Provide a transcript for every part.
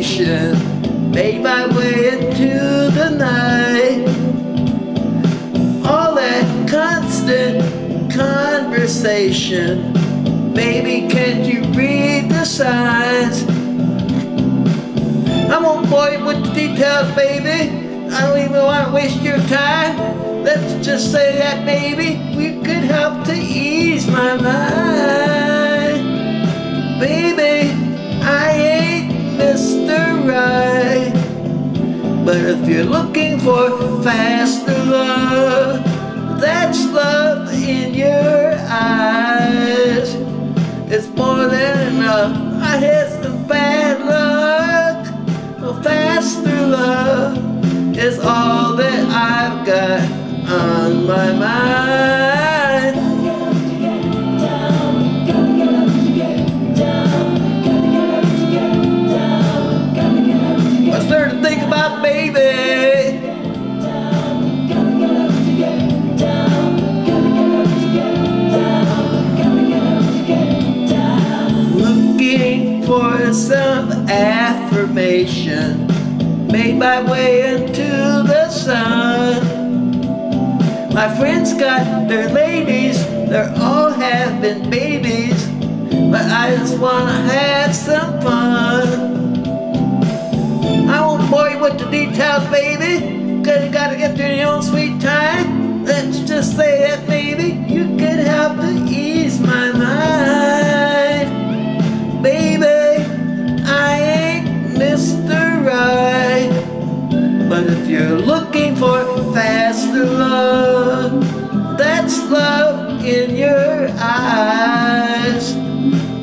station, made my way into the night. All that constant conversation, baby, can't you read the signs? I won't bore you with the details, baby. I don't even want to waste your time. Let's just say that, baby, we could help to ease my mind. For faster love, that's love in your eyes. It's more than enough. I had some bad luck. Affirmation made my way into the sun. My friends got their ladies, they're all having babies, but I just wanna have some fun. I won't bore you with the details, baby, cause you gotta get through your own sweet time. Let's just say that maybe you could to ease love in your eyes.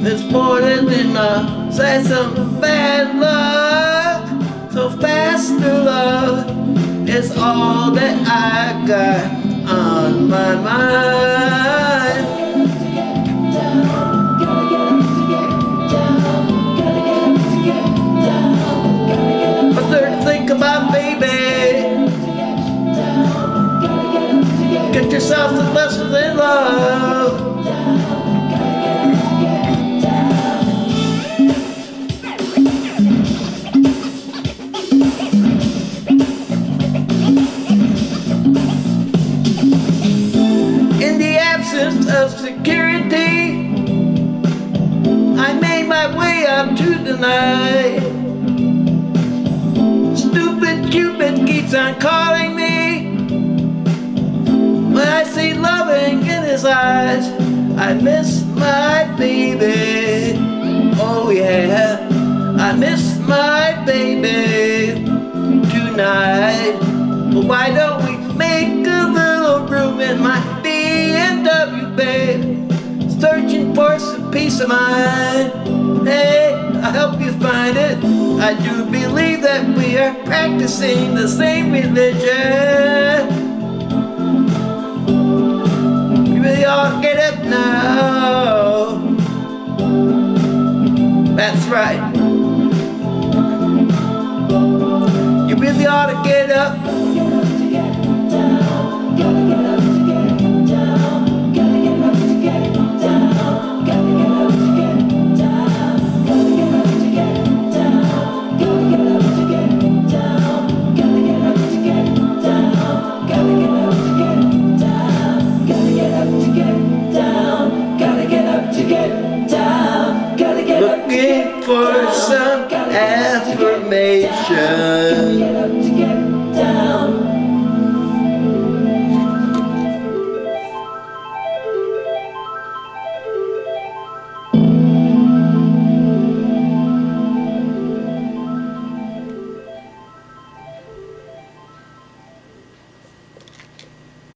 There's more than enough, say some bad luck. So faster love is all that I got on my mind. Lessons in love. In the absence of security, I made my way up to the night. Stupid Cupid keeps on calling loving in his eyes, I miss my baby. Oh yeah, I miss my baby tonight. But why don't we make a little room in my BMW, babe? Searching for some peace of mind. Hey, I'll help you find it. I do believe that we are practicing the same religion. To get up now. That's right. You really ought to get up